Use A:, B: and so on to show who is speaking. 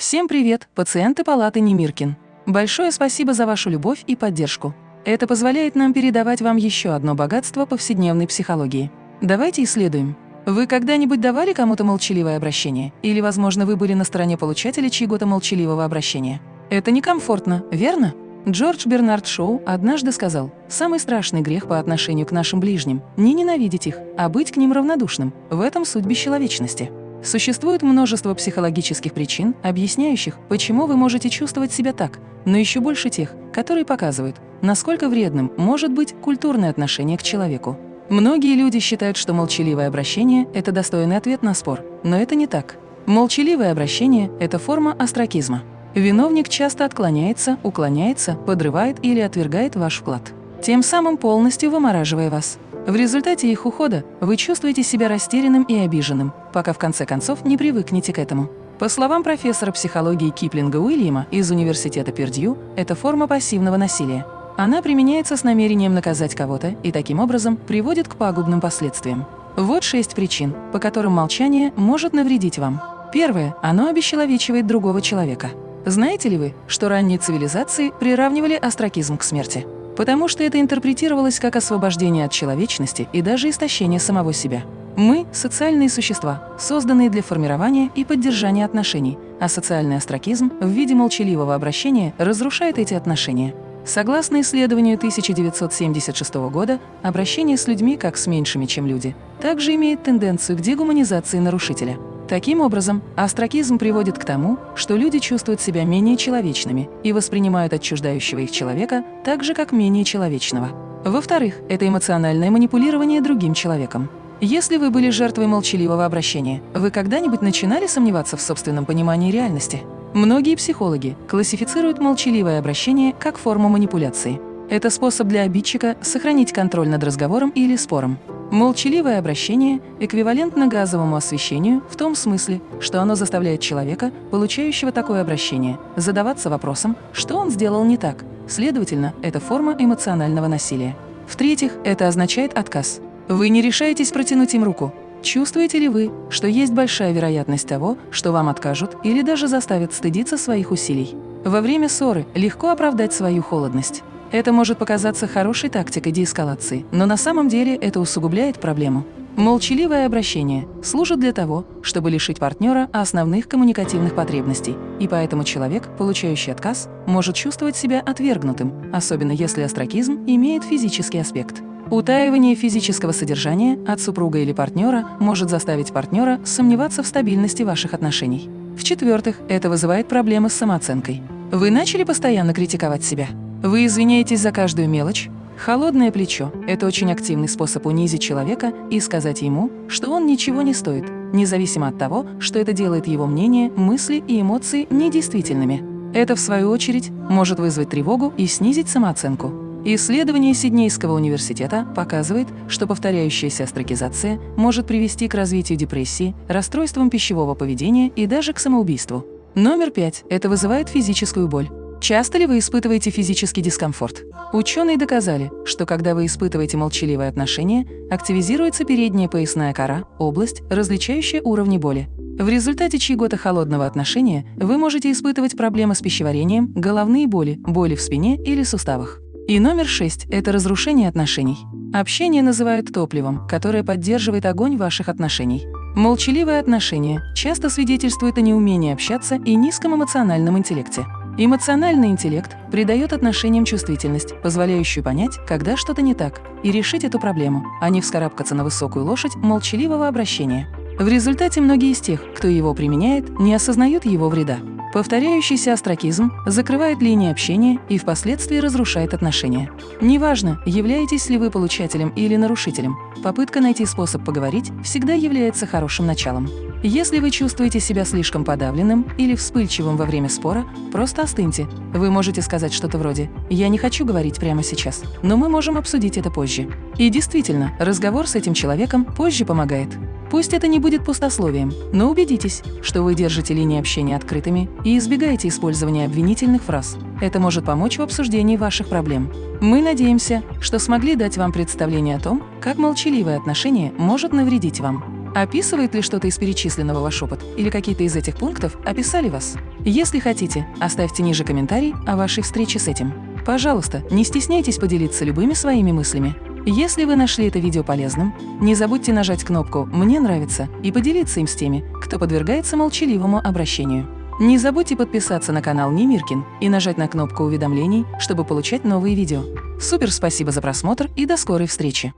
A: Всем привет, пациенты палаты Немиркин. Большое спасибо за вашу любовь и поддержку. Это позволяет нам передавать вам еще одно богатство повседневной психологии. Давайте исследуем. Вы когда-нибудь давали кому-то молчаливое обращение? Или, возможно, вы были на стороне получателя чьего-то молчаливого обращения? Это некомфортно, верно? Джордж Бернард Шоу однажды сказал, «Самый страшный грех по отношению к нашим ближним – не ненавидеть их, а быть к ним равнодушным. В этом суть бесчеловечности». Существует множество психологических причин, объясняющих, почему вы можете чувствовать себя так, но еще больше тех, которые показывают, насколько вредным может быть культурное отношение к человеку. Многие люди считают, что молчаливое обращение – это достойный ответ на спор, но это не так. Молчаливое обращение – это форма астракизма. Виновник часто отклоняется, уклоняется, подрывает или отвергает ваш вклад, тем самым полностью вымораживая вас. В результате их ухода вы чувствуете себя растерянным и обиженным, пока в конце концов не привыкнете к этому. По словам профессора психологии Киплинга Уильяма из Университета Пердью, это форма пассивного насилия. Она применяется с намерением наказать кого-то и таким образом приводит к пагубным последствиям. Вот шесть причин, по которым молчание может навредить вам. Первое. Оно обесчеловечивает другого человека. Знаете ли вы, что ранние цивилизации приравнивали астракизм к смерти? Потому что это интерпретировалось как освобождение от человечности и даже истощение самого себя. Мы – социальные существа, созданные для формирования и поддержания отношений, а социальный астракизм в виде молчаливого обращения разрушает эти отношения. Согласно исследованию 1976 года, обращение с людьми как с меньшими, чем люди, также имеет тенденцию к дегуманизации нарушителя – Таким образом, астракизм приводит к тому, что люди чувствуют себя менее человечными и воспринимают отчуждающего их человека так же, как менее человечного. Во-вторых, это эмоциональное манипулирование другим человеком. Если вы были жертвой молчаливого обращения, вы когда-нибудь начинали сомневаться в собственном понимании реальности? Многие психологи классифицируют молчаливое обращение как форму манипуляции. Это способ для обидчика сохранить контроль над разговором или спором. Молчаливое обращение эквивалентно газовому освещению в том смысле, что оно заставляет человека, получающего такое обращение, задаваться вопросом, что он сделал не так. Следовательно, это форма эмоционального насилия. В-третьих, это означает отказ. Вы не решаетесь протянуть им руку. Чувствуете ли вы, что есть большая вероятность того, что вам откажут или даже заставят стыдиться своих усилий? Во время ссоры легко оправдать свою холодность. Это может показаться хорошей тактикой деэскалации, но на самом деле это усугубляет проблему. Молчаливое обращение служит для того, чтобы лишить партнера основных коммуникативных потребностей, и поэтому человек, получающий отказ, может чувствовать себя отвергнутым, особенно если астракизм имеет физический аспект. Утаивание физического содержания от супруга или партнера может заставить партнера сомневаться в стабильности ваших отношений. В-четвертых, это вызывает проблемы с самооценкой. Вы начали постоянно критиковать себя. Вы извиняетесь за каждую мелочь? Холодное плечо – это очень активный способ унизить человека и сказать ему, что он ничего не стоит, независимо от того, что это делает его мнение, мысли и эмоции недействительными. Это, в свою очередь, может вызвать тревогу и снизить самооценку. Исследование Сиднейского университета показывает, что повторяющаяся астракизация может привести к развитию депрессии, расстройствам пищевого поведения и даже к самоубийству. Номер пять – это вызывает физическую боль. Часто ли вы испытываете физический дискомфорт? Ученые доказали, что когда вы испытываете молчаливое отношение, активизируется передняя поясная кора, область, различающая уровни боли. В результате чьего-то холодного отношения вы можете испытывать проблемы с пищеварением, головные боли, боли в спине или суставах. И номер шесть – это разрушение отношений. Общение называют топливом, которое поддерживает огонь ваших отношений. Молчаливое отношение часто свидетельствует о неумении общаться и низком эмоциональном интеллекте. Эмоциональный интеллект придает отношениям чувствительность, позволяющую понять, когда что-то не так, и решить эту проблему, а не вскарабкаться на высокую лошадь молчаливого обращения. В результате многие из тех, кто его применяет, не осознают его вреда. Повторяющийся астракизм закрывает линии общения и впоследствии разрушает отношения. Неважно, являетесь ли вы получателем или нарушителем, попытка найти способ поговорить всегда является хорошим началом. Если вы чувствуете себя слишком подавленным или вспыльчивым во время спора, просто остыньте. Вы можете сказать что-то вроде «Я не хочу говорить прямо сейчас, но мы можем обсудить это позже». И действительно, разговор с этим человеком позже помогает. Пусть это не будет пустословием, но убедитесь, что вы держите линии общения открытыми и избегаете использования обвинительных фраз. Это может помочь в обсуждении ваших проблем. Мы надеемся, что смогли дать вам представление о том, как молчаливое отношение может навредить вам. Описывает ли что-то из перечисленного ваш опыт или какие-то из этих пунктов описали вас? Если хотите, оставьте ниже комментарий о вашей встрече с этим. Пожалуйста, не стесняйтесь поделиться любыми своими мыслями. Если вы нашли это видео полезным, не забудьте нажать кнопку «Мне нравится» и поделиться им с теми, кто подвергается молчаливому обращению. Не забудьте подписаться на канал Немиркин и нажать на кнопку уведомлений, чтобы получать новые видео. Супер спасибо за просмотр и до скорой встречи!